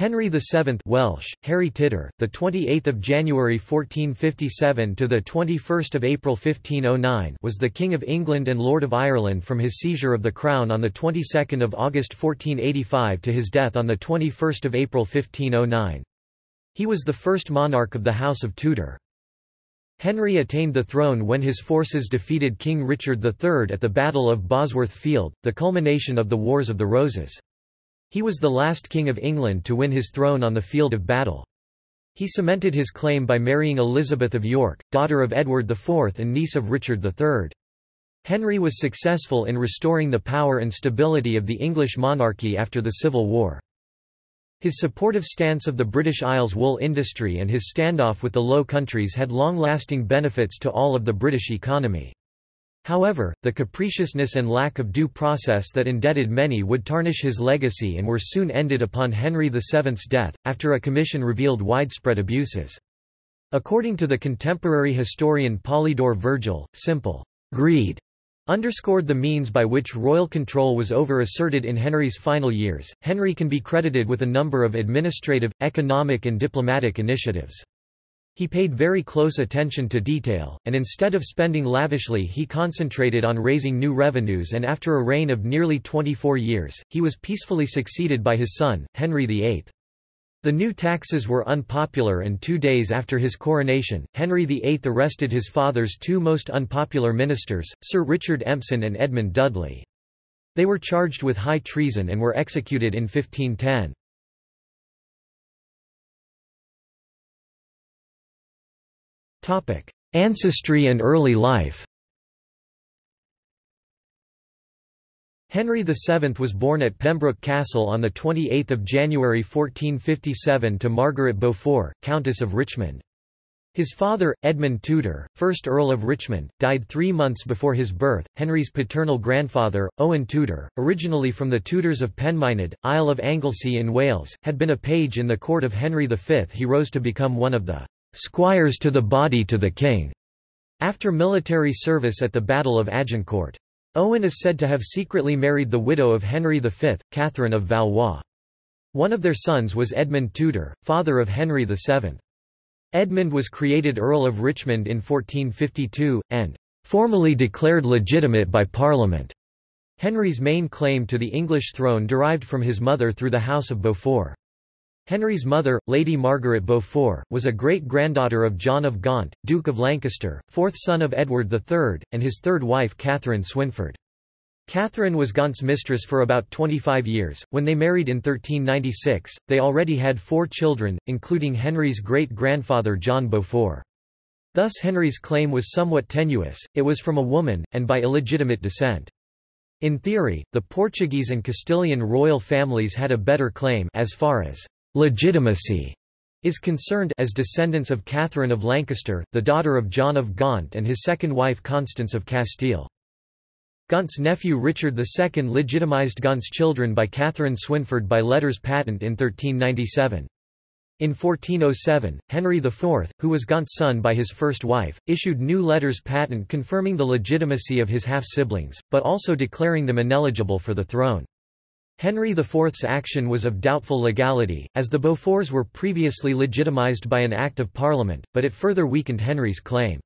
Henry VII Welsh, Harri Tudur, the 28th of January 1457 to the 21st of April 1509 was the King of England and Lord of Ireland from his seizure of the crown on the 22nd of August 1485 to his death on the 21st of April 1509. He was the first monarch of the House of Tudor. Henry attained the throne when his forces defeated King Richard III at the Battle of Bosworth Field, the culmination of the Wars of the Roses. He was the last king of England to win his throne on the field of battle. He cemented his claim by marrying Elizabeth of York, daughter of Edward IV and niece of Richard III. Henry was successful in restoring the power and stability of the English monarchy after the Civil War. His supportive stance of the British Isles wool industry and his standoff with the Low Countries had long-lasting benefits to all of the British economy. However, the capriciousness and lack of due process that indebted many would tarnish his legacy and were soon ended upon Henry VII's death, after a commission revealed widespread abuses. According to the contemporary historian Polydore Vergil, simple greed underscored the means by which royal control was over-asserted in Henry's final years. Henry can be credited with a number of administrative, economic and diplomatic initiatives. He paid very close attention to detail, and instead of spending lavishly he concentrated on raising new revenues and after a reign of nearly 24 years, he was peacefully succeeded by his son, Henry VIII. The new taxes were unpopular and two days after his coronation, Henry VIII arrested his father's two most unpopular ministers, Sir Richard Empson and Edmund Dudley. They were charged with high treason and were executed in 1510. Ancestry and early life Henry VII was born at Pembroke Castle on 28 January 1457 to Margaret Beaufort, Countess of Richmond. His father, Edmund Tudor, 1st Earl of Richmond, died three months before his birth. Henry's paternal grandfather, Owen Tudor, originally from the Tudors of Penmynydd, Isle of Anglesey in Wales, had been a page in the court of Henry V. He rose to become one of the squires to the body to the king, after military service at the Battle of Agincourt. Owen is said to have secretly married the widow of Henry V, Catherine of Valois. One of their sons was Edmund Tudor, father of Henry VII. Edmund was created Earl of Richmond in 1452, and formally declared legitimate by Parliament. Henry's main claim to the English throne derived from his mother through the House of Beaufort. Henry's mother, Lady Margaret Beaufort, was a great-granddaughter of John of Gaunt, Duke of Lancaster, fourth son of Edward III, and his third wife Catherine Swynford. Catherine was Gaunt's mistress for about 25 years. When they married in 1396, they already had four children, including Henry's great-grandfather John Beaufort. Thus Henry's claim was somewhat tenuous, it was from a woman, and by illegitimate descent. In theory, the Portuguese and Castilian royal families had a better claim as far as legitimacy is concerned as descendants of Catherine of Lancaster, the daughter of John of Gaunt and his second wife Constance of Castile. Gaunt's nephew Richard II legitimized Gaunt's children by Catherine Swynford by letters patent in 1397. In 1407, Henry IV, who was Gaunt's son by his first wife, issued new letters patent confirming the legitimacy of his half-siblings, but also declaring them ineligible for the throne. Henry IV's action was of doubtful legality, as the Beauforts were previously legitimized by an Act of Parliament, but it further weakened Henry's claim.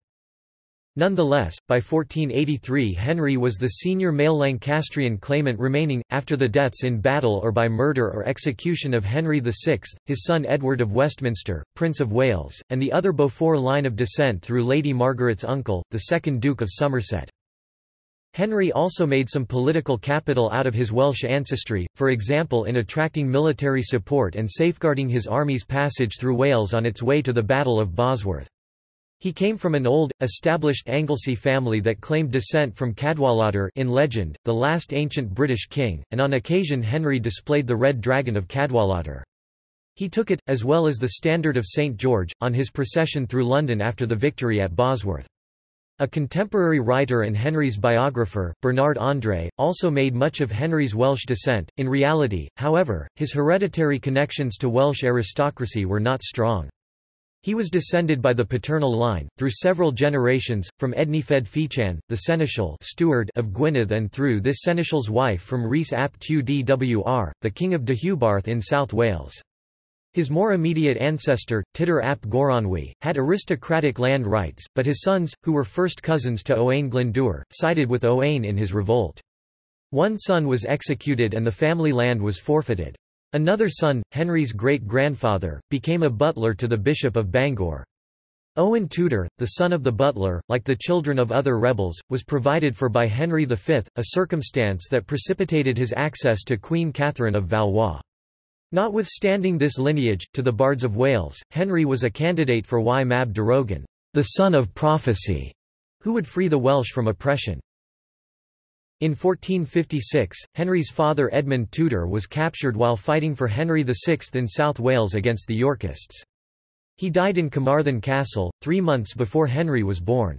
Nonetheless, by 1483 Henry was the senior male Lancastrian claimant remaining, after the deaths in battle or by murder or execution of Henry VI, his son Edward of Westminster, Prince of Wales, and the other Beaufort line of descent through Lady Margaret's uncle, the second Duke of Somerset. Henry also made some political capital out of his Welsh ancestry, for example in attracting military support and safeguarding his army's passage through Wales on its way to the Battle of Bosworth. He came from an old, established Anglesey family that claimed descent from Cadwallader in legend, the last ancient British king, and on occasion Henry displayed the Red Dragon of Cadwallader. He took it, as well as the Standard of St George, on his procession through London after the victory at Bosworth. A contemporary writer and Henry's biographer, Bernard André, also made much of Henry's Welsh descent. In reality, however, his hereditary connections to Welsh aristocracy were not strong. He was descended by the paternal line, through several generations, from Ednyfed Fychan, the seneschal steward of Gwynedd and through this seneschal's wife from Rhys ap Tewdwr, the king of Deheubarth in South Wales. His more immediate ancestor, Tudur ap Goronwy, had aristocratic land rights, but his sons, who were first cousins to Owain Glyndŵr, sided with Owain in his revolt. One son was executed and the family land was forfeited. Another son, Henry's great-grandfather, became a butler to the Bishop of Bangor. Owen Tudor, the son of the butler, like the children of other rebels, was provided for by Henry V, a circumstance that precipitated his access to Queen Catherine of Valois. Notwithstanding this lineage, to the Bards of Wales, Henry was a candidate for Y Mab Darogan, the son of prophecy, who would free the Welsh from oppression. In 1456, Henry's father Edmund Tudor was captured while fighting for Henry VI in South Wales against the Yorkists. He died in Carmarthen Castle, three months before Henry was born.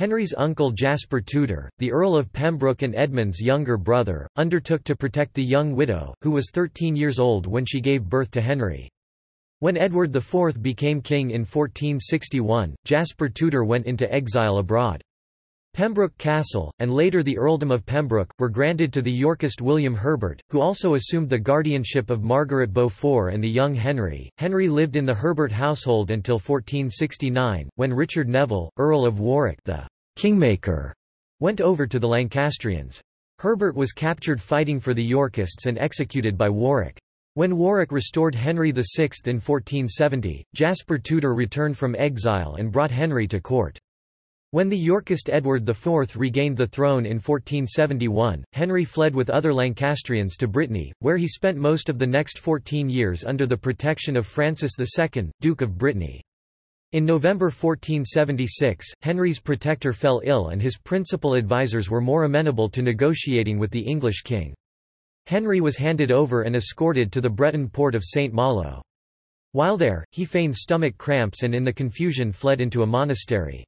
Henry's uncle Jasper Tudor, the Earl of Pembroke and Edmund's younger brother, undertook to protect the young widow, who was 13 years old when she gave birth to Henry. When Edward IV became king in 1461, Jasper Tudor went into exile abroad. Pembroke Castle, and later the earldom of Pembroke, were granted to the Yorkist William Herbert, who also assumed the guardianship of Margaret Beaufort and the young Henry. Henry lived in the Herbert household until 1469, when Richard Neville, Earl of Warwick the Kingmaker, went over to the Lancastrians. Herbert was captured fighting for the Yorkists and executed by Warwick. When Warwick restored Henry VI in 1470, Jasper Tudor returned from exile and brought Henry to court. When the Yorkist Edward IV regained the throne in 1471, Henry fled with other Lancastrians to Brittany, where he spent most of the next 14 years under the protection of Francis II, Duke of Brittany. In November 1476, Henry's protector fell ill and his principal advisers were more amenable to negotiating with the English king. Henry was handed over and escorted to the Breton port of St. Malo. While there, he feigned stomach cramps and in the confusion fled into a monastery.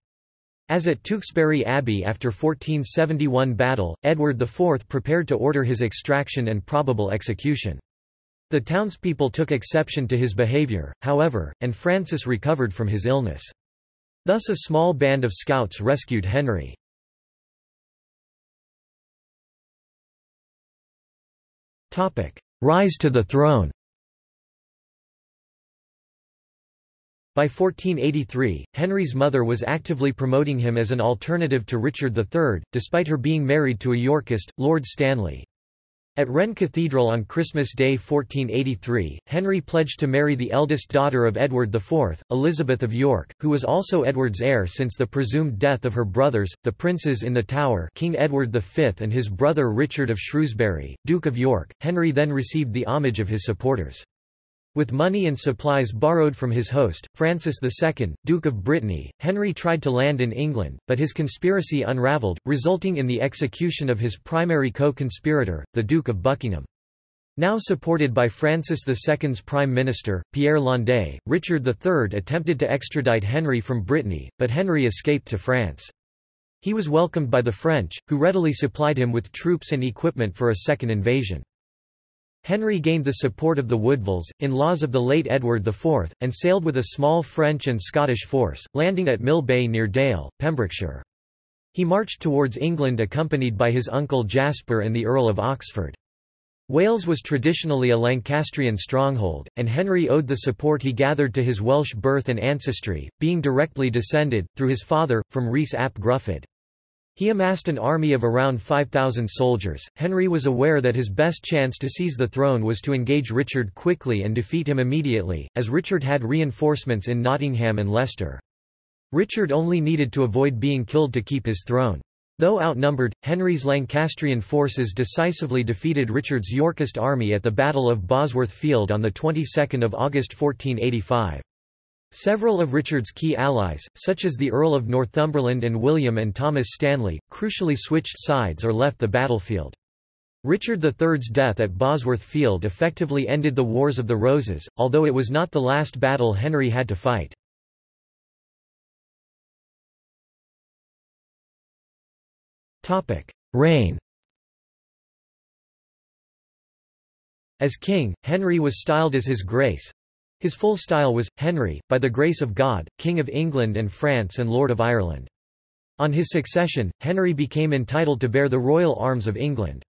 As at Tewkesbury Abbey after 1471 battle, Edward IV prepared to order his extraction and probable execution. The townspeople took exception to his behaviour, however, and Francis recovered from his illness. Thus a small band of scouts rescued Henry. Rise to the throne By 1483, Henry's mother was actively promoting him as an alternative to Richard III, despite her being married to a Yorkist, Lord Stanley. At Rennes Cathedral on Christmas Day 1483, Henry pledged to marry the eldest daughter of Edward IV, Elizabeth of York, who was also Edward's heir since the presumed death of her brothers, the princes in the Tower King Edward V and his brother Richard of Shrewsbury, Duke of York. Henry then received the homage of his supporters. With money and supplies borrowed from his host, Francis II, Duke of Brittany, Henry tried to land in England, but his conspiracy unravelled, resulting in the execution of his primary co-conspirator, the Duke of Buckingham. Now supported by Francis II's Prime Minister, Pierre Landais, Richard III attempted to extradite Henry from Brittany, but Henry escaped to France. He was welcomed by the French, who readily supplied him with troops and equipment for a second invasion. Henry gained the support of the Woodvilles, in-laws of the late Edward IV, and sailed with a small French and Scottish force, landing at Mill Bay near Dale, Pembrokeshire. He marched towards England accompanied by his uncle Jasper and the Earl of Oxford. Wales was traditionally a Lancastrian stronghold, and Henry owed the support he gathered to his Welsh birth and ancestry, being directly descended, through his father, from Rhys ap Gruffydd. He amassed an army of around 5,000 soldiers. Henry was aware that his best chance to seize the throne was to engage Richard quickly and defeat him immediately, as Richard had reinforcements in Nottingham and Leicester. Richard only needed to avoid being killed to keep his throne. Though outnumbered, Henry's Lancastrian forces decisively defeated Richard's Yorkist army at the Battle of Bosworth Field on the 22nd of August 1485. Several of Richard's key allies, such as the Earl of Northumberland and William and Thomas Stanley, crucially switched sides or left the battlefield. Richard III's death at Bosworth Field effectively ended the Wars of the Roses, although it was not the last battle Henry had to fight. Reign As king, Henry was styled as His Grace, his full style was, Henry, by the grace of God, King of England and France and Lord of Ireland. On his succession, Henry became entitled to bear the royal arms of England.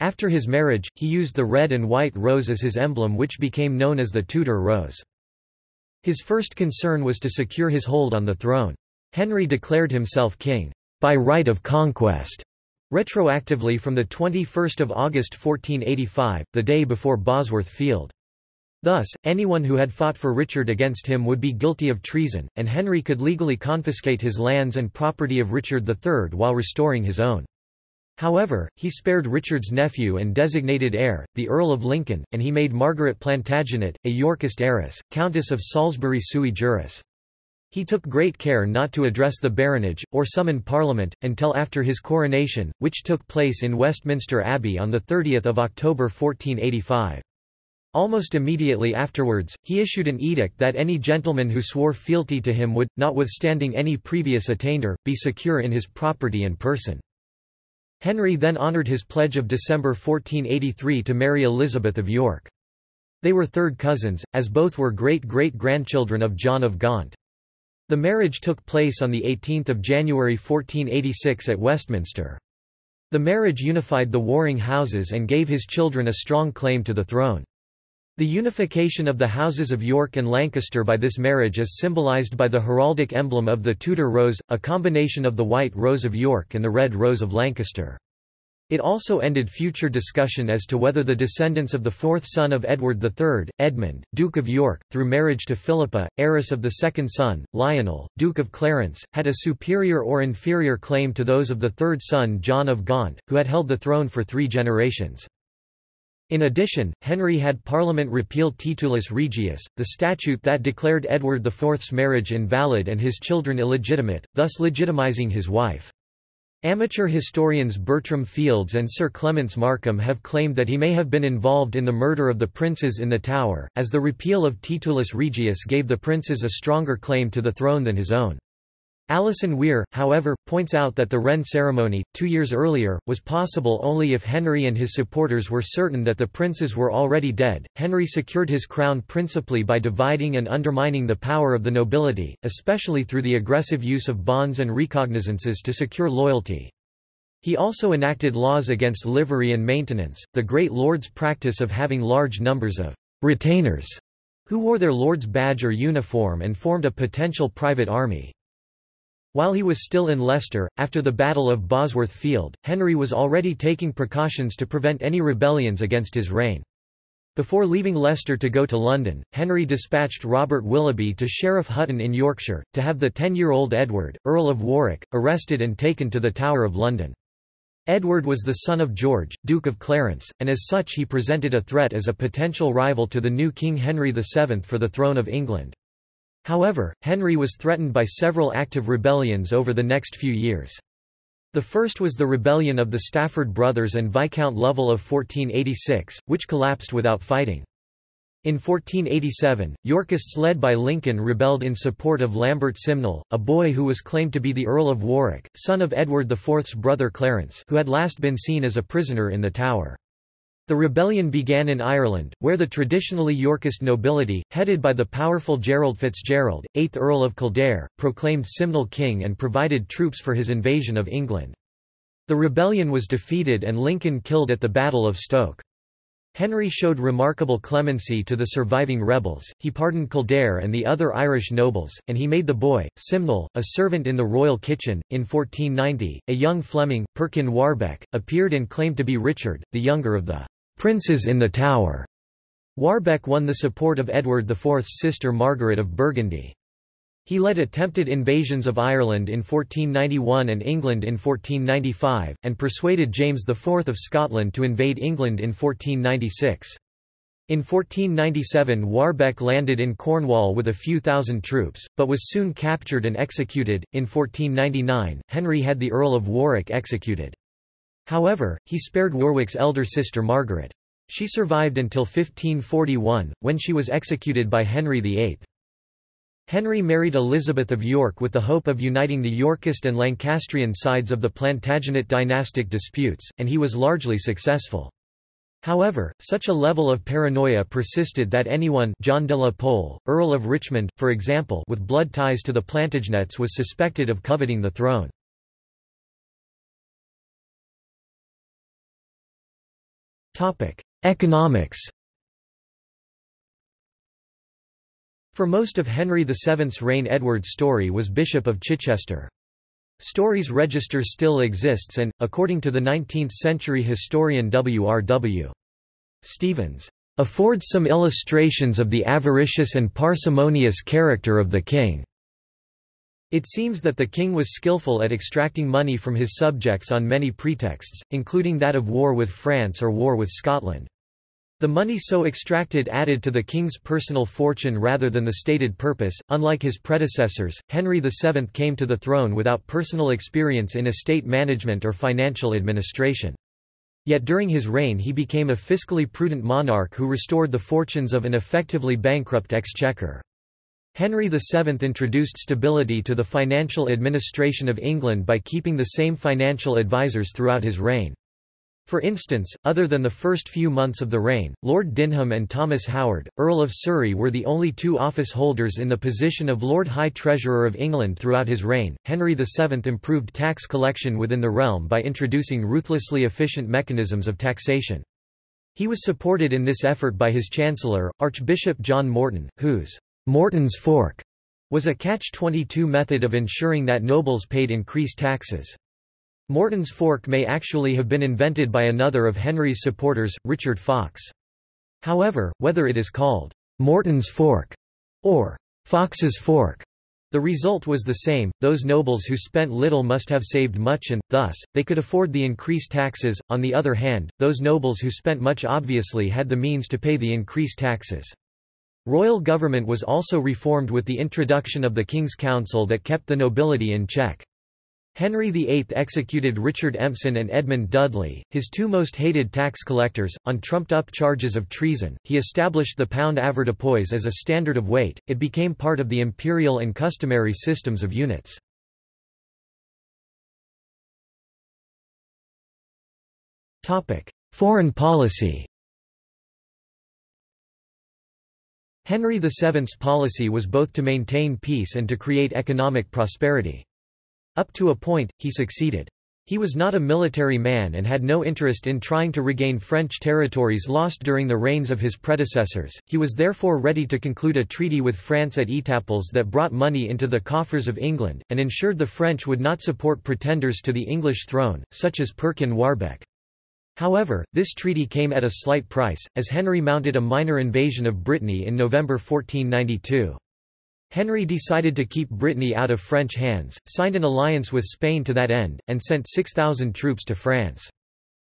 After his marriage, he used the red and white rose as his emblem which became known as the Tudor rose. His first concern was to secure his hold on the throne. Henry declared himself king, by right of conquest, retroactively from 21 August 1485, the day before Bosworth Field. Thus, anyone who had fought for Richard against him would be guilty of treason, and Henry could legally confiscate his lands and property of Richard III while restoring his own. However, he spared Richard's nephew and designated heir, the Earl of Lincoln, and he made Margaret Plantagenet, a Yorkist heiress, Countess of Salisbury sui juris. He took great care not to address the baronage, or summon Parliament, until after his coronation, which took place in Westminster Abbey on 30 October 1485. Almost immediately afterwards, he issued an edict that any gentleman who swore fealty to him would, notwithstanding any previous attainder, be secure in his property and person. Henry then honoured his pledge of December 1483 to marry Elizabeth of York. They were third cousins, as both were great-great-grandchildren of John of Gaunt. The marriage took place on 18 January 1486 at Westminster. The marriage unified the warring houses and gave his children a strong claim to the throne. The unification of the houses of York and Lancaster by this marriage is symbolized by the heraldic emblem of the Tudor rose, a combination of the white rose of York and the red rose of Lancaster. It also ended future discussion as to whether the descendants of the fourth son of Edward III, Edmund, Duke of York, through marriage to Philippa, heiress of the second son, Lionel, Duke of Clarence, had a superior or inferior claim to those of the third son John of Gaunt, who had held the throne for three generations. In addition, Henry had Parliament repeal Titulus Regius, the statute that declared Edward IV's marriage invalid and his children illegitimate, thus legitimizing his wife. Amateur historians Bertram Fields and Sir Clements Markham have claimed that he may have been involved in the murder of the princes in the Tower, as the repeal of Titulus Regius gave the princes a stronger claim to the throne than his own. Alison Weir, however, points out that the Rennes ceremony, two years earlier, was possible only if Henry and his supporters were certain that the princes were already dead. Henry secured his crown principally by dividing and undermining the power of the nobility, especially through the aggressive use of bonds and recognizances to secure loyalty. He also enacted laws against livery and maintenance, the great lord's practice of having large numbers of retainers who wore their lord's badge or uniform and formed a potential private army. While he was still in Leicester, after the Battle of Bosworth Field, Henry was already taking precautions to prevent any rebellions against his reign. Before leaving Leicester to go to London, Henry dispatched Robert Willoughby to Sheriff Hutton in Yorkshire, to have the ten-year-old Edward, Earl of Warwick, arrested and taken to the Tower of London. Edward was the son of George, Duke of Clarence, and as such he presented a threat as a potential rival to the new King Henry VII for the throne of England. However, Henry was threatened by several active rebellions over the next few years. The first was the rebellion of the Stafford brothers and Viscount Lovell of 1486, which collapsed without fighting. In 1487, Yorkists led by Lincoln rebelled in support of Lambert Simnel, a boy who was claimed to be the Earl of Warwick, son of Edward IV's brother Clarence who had last been seen as a prisoner in the Tower. The rebellion began in Ireland, where the traditionally Yorkist nobility, headed by the powerful Gerald Fitzgerald, 8th Earl of Kildare, proclaimed Simnel king and provided troops for his invasion of England. The rebellion was defeated and Lincoln killed at the Battle of Stoke. Henry showed remarkable clemency to the surviving rebels, he pardoned Kildare and the other Irish nobles, and he made the boy, Simnel, a servant in the royal kitchen. In 1490, a young Fleming, Perkin Warbeck, appeared and claimed to be Richard, the younger of the Princes in the Tower. Warbeck won the support of Edward IV's sister Margaret of Burgundy. He led attempted invasions of Ireland in 1491 and England in 1495, and persuaded James IV of Scotland to invade England in 1496. In 1497 Warbeck landed in Cornwall with a few thousand troops, but was soon captured and executed. In 1499, Henry had the Earl of Warwick executed. However, he spared Warwick's elder sister Margaret. She survived until 1541, when she was executed by Henry VIII. Henry married Elizabeth of York with the hope of uniting the Yorkist and Lancastrian sides of the Plantagenet dynastic disputes, and he was largely successful. However, such a level of paranoia persisted that anyone John de la Pole, Earl of Richmond, for example with blood ties to the Plantagenets was suspected of coveting the throne. Economics For most of Henry VII's reign Edward Storey was Bishop of Chichester. Storey's register still exists and, according to the 19th-century historian W. R. W. Stephens, "...affords some illustrations of the avaricious and parsimonious character of the king." It seems that the king was skillful at extracting money from his subjects on many pretexts, including that of war with France or war with Scotland. The money so extracted added to the king's personal fortune rather than the stated purpose. Unlike his predecessors, Henry VII came to the throne without personal experience in estate management or financial administration. Yet during his reign he became a fiscally prudent monarch who restored the fortunes of an effectively bankrupt exchequer. Henry VII introduced stability to the financial administration of England by keeping the same financial advisers throughout his reign. For instance, other than the first few months of the reign, Lord Dinham and Thomas Howard, Earl of Surrey were the only two office holders in the position of Lord High Treasurer of England throughout his reign. Henry VII improved tax collection within the realm by introducing ruthlessly efficient mechanisms of taxation. He was supported in this effort by his chancellor, Archbishop John Morton, whose Morton's fork was a catch-22 method of ensuring that nobles paid increased taxes. Morton's fork may actually have been invented by another of Henry's supporters, Richard Fox. However, whether it is called Morton's fork or Fox's fork, the result was the same, those nobles who spent little must have saved much and, thus, they could afford the increased taxes, on the other hand, those nobles who spent much obviously had the means to pay the increased taxes. Royal government was also reformed with the introduction of the King's Council that kept the nobility in check. Henry VIII executed Richard Empson and Edmund Dudley, his two most hated tax collectors, on trumped-up charges of treason. He established the pound avoirdupois as a standard of weight, it became part of the imperial and customary systems of units. Foreign policy Henry VII's policy was both to maintain peace and to create economic prosperity. Up to a point, he succeeded. He was not a military man and had no interest in trying to regain French territories lost during the reigns of his predecessors, he was therefore ready to conclude a treaty with France at Etaples that brought money into the coffers of England, and ensured the French would not support pretenders to the English throne, such as Perkin Warbeck. However, this treaty came at a slight price, as Henry mounted a minor invasion of Brittany in November 1492. Henry decided to keep Brittany out of French hands, signed an alliance with Spain to that end, and sent 6,000 troops to France.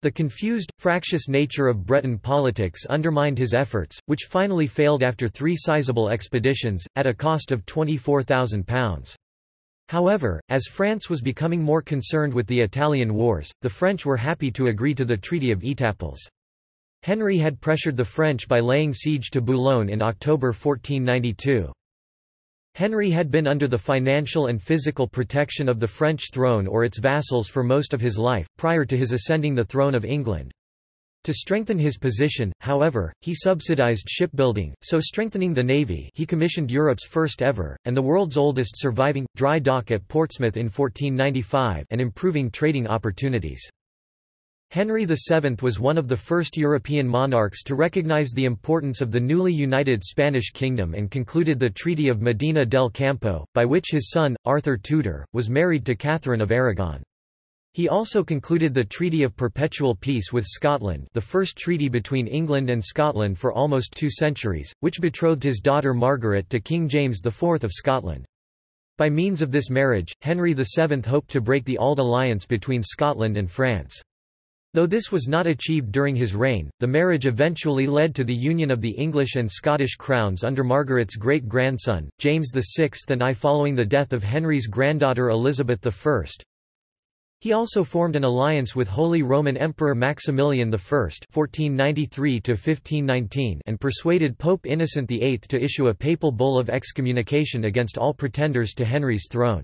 The confused, fractious nature of Breton politics undermined his efforts, which finally failed after three sizable expeditions, at a cost of £24,000. However, as France was becoming more concerned with the Italian wars, the French were happy to agree to the Treaty of Etaples. Henry had pressured the French by laying siege to Boulogne in October 1492. Henry had been under the financial and physical protection of the French throne or its vassals for most of his life, prior to his ascending the throne of England. To strengthen his position, however, he subsidized shipbuilding, so strengthening the navy he commissioned Europe's first ever, and the world's oldest surviving, dry dock at Portsmouth in 1495 and improving trading opportunities. Henry VII was one of the first European monarchs to recognize the importance of the newly united Spanish kingdom and concluded the Treaty of Medina del Campo, by which his son, Arthur Tudor, was married to Catherine of Aragon. He also concluded the Treaty of Perpetual Peace with Scotland the first treaty between England and Scotland for almost two centuries, which betrothed his daughter Margaret to King James IV of Scotland. By means of this marriage, Henry VII hoped to break the Auld alliance between Scotland and France. Though this was not achieved during his reign, the marriage eventually led to the union of the English and Scottish crowns under Margaret's great-grandson, James VI and I following the death of Henry's granddaughter Elizabeth I. He also formed an alliance with Holy Roman Emperor Maximilian I (1493–1519) and persuaded Pope Innocent VIII to issue a papal bull of excommunication against all pretenders to Henry's throne.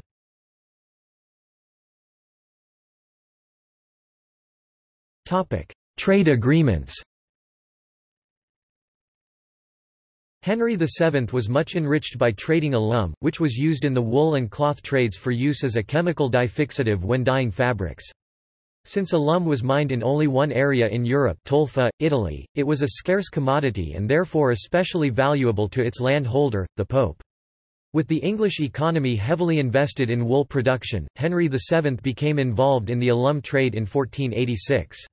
Topic: Trade agreements. Henry VII was much enriched by trading alum, which was used in the wool and cloth trades for use as a chemical dye fixative when dyeing fabrics. Since alum was mined in only one area in Europe Tolfa, Italy, it was a scarce commodity and therefore especially valuable to its landholder, the Pope. With the English economy heavily invested in wool production, Henry VII became involved in the alum trade in 1486.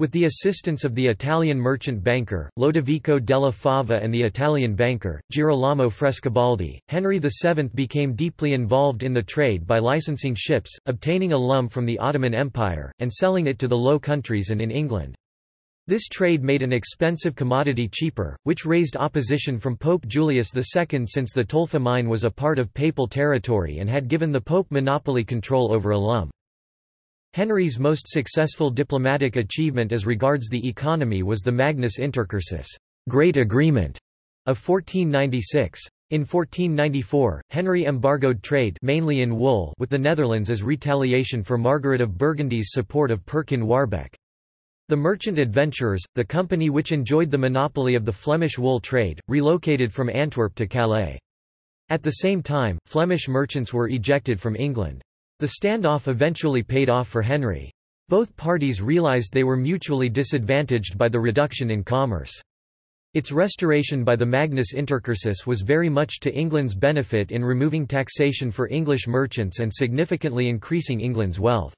With the assistance of the Italian merchant banker, Lodovico della Fava and the Italian banker, Girolamo Frescobaldi, Henry VII became deeply involved in the trade by licensing ships, obtaining a alum from the Ottoman Empire, and selling it to the Low Countries and in England. This trade made an expensive commodity cheaper, which raised opposition from Pope Julius II since the Tolfa mine was a part of papal territory and had given the Pope monopoly control over alum. Henry's most successful diplomatic achievement as regards the economy was the Magnus Intercursus Great Agreement of 1496. In 1494, Henry embargoed trade mainly in wool with the Netherlands as retaliation for Margaret of Burgundy's support of Perkin Warbeck. The merchant adventurers, the company which enjoyed the monopoly of the Flemish wool trade, relocated from Antwerp to Calais. At the same time, Flemish merchants were ejected from England. The standoff eventually paid off for Henry. Both parties realized they were mutually disadvantaged by the reduction in commerce. Its restoration by the Magnus Intercursus was very much to England's benefit in removing taxation for English merchants and significantly increasing England's wealth.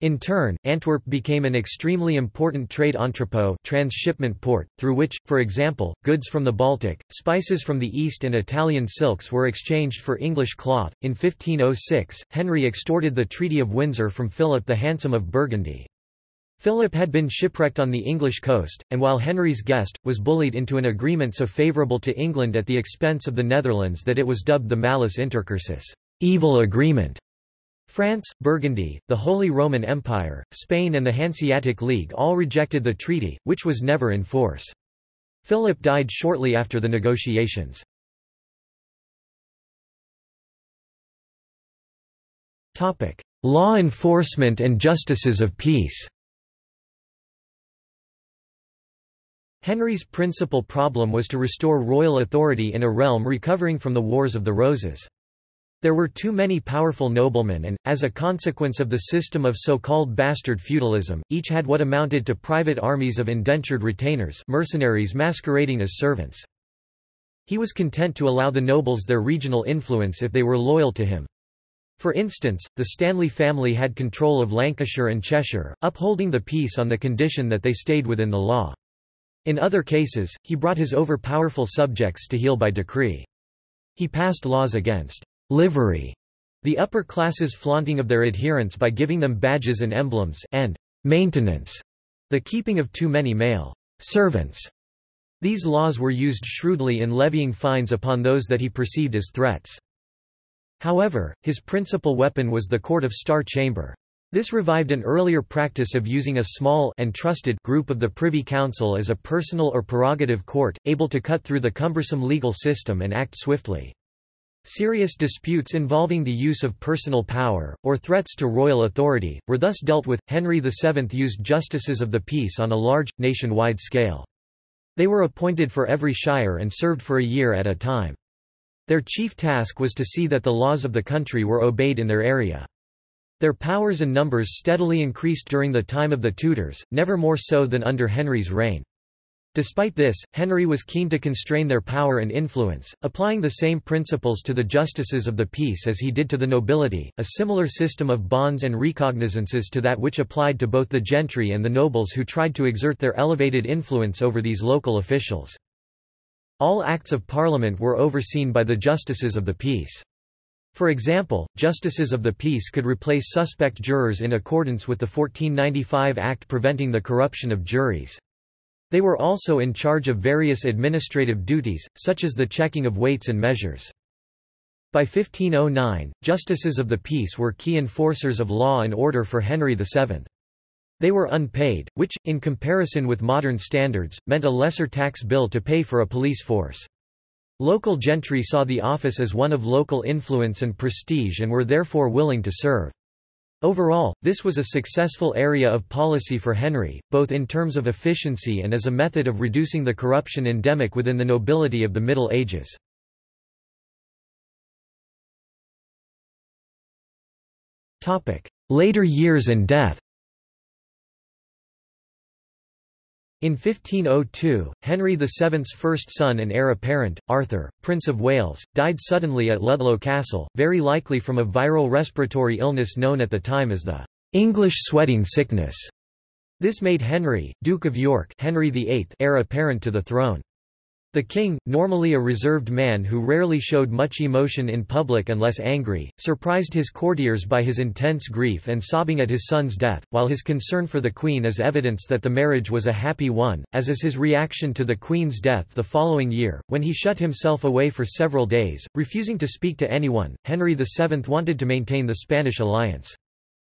In turn, Antwerp became an extremely important trade entrepot transshipment port, through which, for example, goods from the Baltic, spices from the East and Italian silks were exchanged for English cloth. In 1506, Henry extorted the Treaty of Windsor from Philip the Handsome of Burgundy. Philip had been shipwrecked on the English coast, and while Henry's guest, was bullied into an agreement so favourable to England at the expense of the Netherlands that it was dubbed the Malus Intercursus evil agreement". France, Burgundy, the Holy Roman Empire, Spain and the Hanseatic League all rejected the treaty, which was never in force. Philip died shortly after the negotiations. Law enforcement and justices of peace Henry's principal problem was to restore royal authority in a realm recovering from the Wars of the Roses. There were too many powerful noblemen and, as a consequence of the system of so-called bastard feudalism, each had what amounted to private armies of indentured retainers mercenaries masquerading as servants. He was content to allow the nobles their regional influence if they were loyal to him. For instance, the Stanley family had control of Lancashire and Cheshire, upholding the peace on the condition that they stayed within the law. In other cases, he brought his over-powerful subjects to heel by decree. He passed laws against livery, the upper classes flaunting of their adherents by giving them badges and emblems, and maintenance, the keeping of too many male servants. These laws were used shrewdly in levying fines upon those that he perceived as threats. However, his principal weapon was the Court of Star Chamber. This revived an earlier practice of using a small and trusted group of the Privy Council as a personal or prerogative court, able to cut through the cumbersome legal system and act swiftly. Serious disputes involving the use of personal power, or threats to royal authority, were thus dealt with. Henry VII used justices of the peace on a large, nationwide scale. They were appointed for every shire and served for a year at a time. Their chief task was to see that the laws of the country were obeyed in their area. Their powers and numbers steadily increased during the time of the Tudors, never more so than under Henry's reign. Despite this, Henry was keen to constrain their power and influence, applying the same principles to the justices of the peace as he did to the nobility, a similar system of bonds and recognizances to that which applied to both the gentry and the nobles who tried to exert their elevated influence over these local officials. All acts of parliament were overseen by the justices of the peace. For example, justices of the peace could replace suspect jurors in accordance with the 1495 Act preventing the corruption of juries. They were also in charge of various administrative duties, such as the checking of weights and measures. By 1509, justices of the peace were key enforcers of law and order for Henry VII. They were unpaid, which, in comparison with modern standards, meant a lesser tax bill to pay for a police force. Local gentry saw the office as one of local influence and prestige and were therefore willing to serve. Overall, this was a successful area of policy for Henry, both in terms of efficiency and as a method of reducing the corruption endemic within the nobility of the Middle Ages. Later years and death In 1502, Henry VII's first son and heir apparent, Arthur, Prince of Wales, died suddenly at Ludlow Castle, very likely from a viral respiratory illness known at the time as the English sweating sickness. This made Henry, Duke of York Henry VIII heir apparent to the throne. The king, normally a reserved man who rarely showed much emotion in public unless angry, surprised his courtiers by his intense grief and sobbing at his son's death, while his concern for the queen is evidence that the marriage was a happy one, as is his reaction to the queen's death the following year, when he shut himself away for several days, refusing to speak to anyone. Henry VII wanted to maintain the Spanish alliance.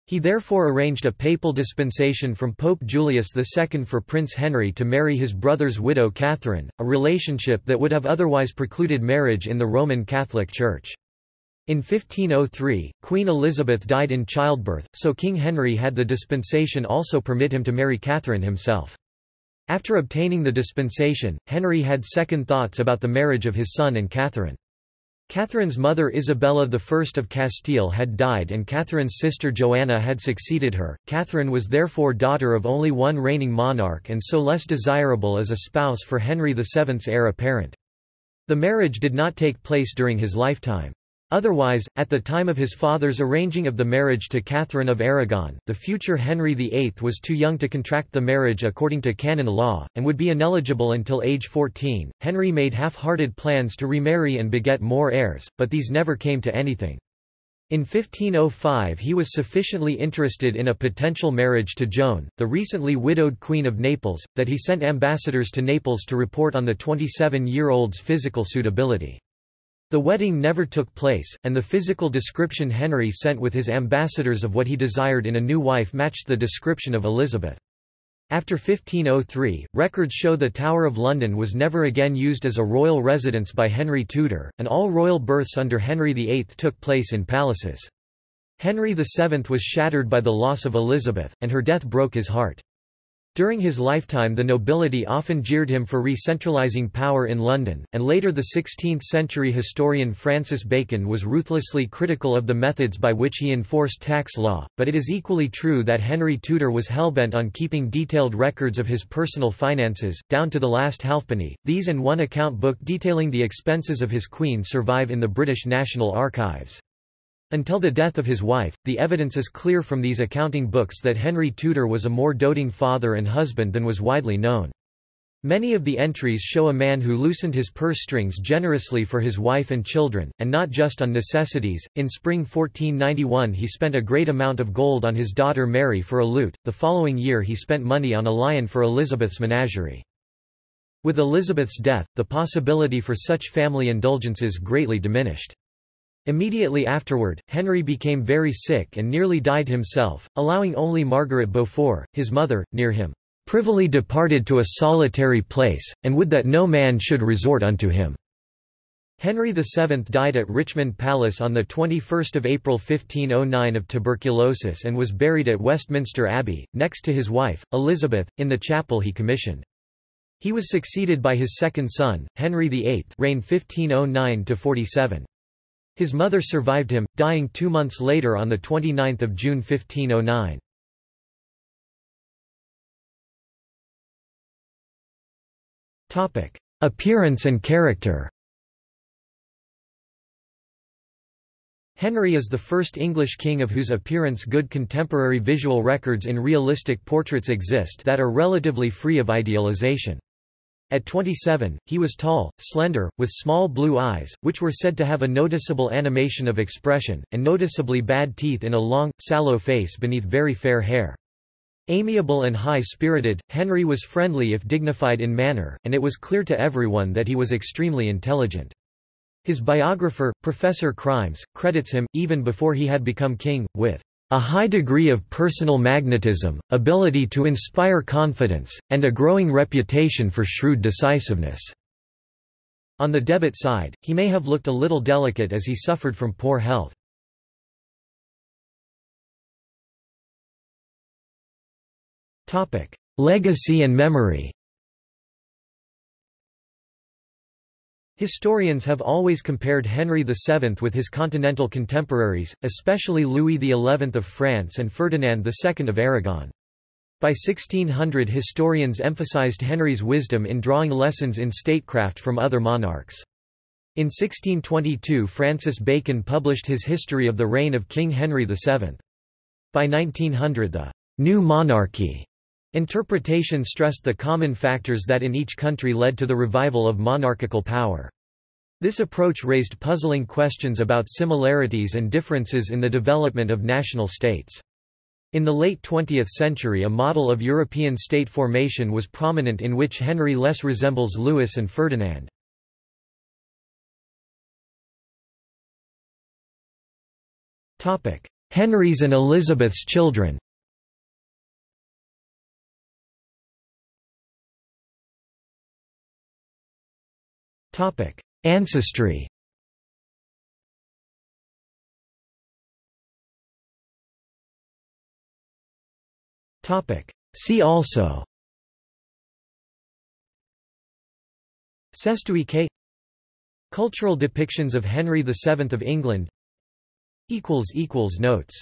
He therefore arranged a papal dispensation from Pope Julius II for Prince Henry to marry his brother's widow Catherine, a relationship that would have otherwise precluded marriage in the Roman Catholic Church. In 1503, Queen Elizabeth died in childbirth, so King Henry had the dispensation also permit him to marry Catherine himself. After obtaining the dispensation, Henry had second thoughts about the marriage of his son and Catherine. Catherine's mother Isabella I of Castile had died and Catherine's sister Joanna had succeeded her. Catherine was therefore daughter of only one reigning monarch and so less desirable as a spouse for Henry VII's heir apparent. The marriage did not take place during his lifetime. Otherwise, at the time of his father's arranging of the marriage to Catherine of Aragon, the future Henry VIII was too young to contract the marriage according to canon law, and would be ineligible until age 14. Henry made half-hearted plans to remarry and beget more heirs, but these never came to anything. In 1505 he was sufficiently interested in a potential marriage to Joan, the recently widowed Queen of Naples, that he sent ambassadors to Naples to report on the 27-year-old's physical suitability. The wedding never took place, and the physical description Henry sent with his ambassadors of what he desired in a new wife matched the description of Elizabeth. After 1503, records show the Tower of London was never again used as a royal residence by Henry Tudor, and all royal births under Henry VIII took place in palaces. Henry VII was shattered by the loss of Elizabeth, and her death broke his heart. During his lifetime the nobility often jeered him for re-centralizing power in London, and later the 16th-century historian Francis Bacon was ruthlessly critical of the methods by which he enforced tax law, but it is equally true that Henry Tudor was hellbent on keeping detailed records of his personal finances, down to the last halfpenny. These and one account book detailing the expenses of his queen survive in the British National Archives. Until the death of his wife, the evidence is clear from these accounting books that Henry Tudor was a more doting father and husband than was widely known. Many of the entries show a man who loosened his purse strings generously for his wife and children, and not just on necessities. In spring 1491, he spent a great amount of gold on his daughter Mary for a lute, the following year, he spent money on a lion for Elizabeth's menagerie. With Elizabeth's death, the possibility for such family indulgences greatly diminished. Immediately afterward, Henry became very sick and nearly died himself, allowing only Margaret Beaufort, his mother, near him, privily departed to a solitary place, and would that no man should resort unto him." Henry VII died at Richmond Palace on 21 April 1509 of tuberculosis and was buried at Westminster Abbey, next to his wife, Elizabeth, in the chapel he commissioned. He was succeeded by his second son, Henry VIII reigned 1509 -47. His mother survived him, dying two months later on 29 June 1509. Appearance and character Henry is the first English king of whose appearance good contemporary visual records in realistic portraits exist that are relatively free of idealization. At 27, he was tall, slender, with small blue eyes, which were said to have a noticeable animation of expression, and noticeably bad teeth in a long, sallow face beneath very fair hair. Amiable and high-spirited, Henry was friendly if dignified in manner, and it was clear to everyone that he was extremely intelligent. His biographer, Professor Chrimes, credits him, even before he had become king, with a high degree of personal magnetism, ability to inspire confidence, and a growing reputation for shrewd decisiveness." On the debit side, he may have looked a little delicate as he suffered from poor health. Legacy and memory Historians have always compared Henry VII with his continental contemporaries, especially Louis XI of France and Ferdinand II of Aragon. By 1600 historians emphasized Henry's wisdom in drawing lessons in statecraft from other monarchs. In 1622 Francis Bacon published his History of the Reign of King Henry VII. By 1900 the «new monarchy» interpretation stressed the common factors that in each country led to the revival of monarchical power. This approach raised puzzling questions about similarities and differences in the development of national states. In the late 20th century a model of European state formation was prominent in which Henry less resembles Louis and Ferdinand. Henry's and Elizabeth's children Ancestry. See also. Cestui que Cultural depictions of Henry VII of England. Notes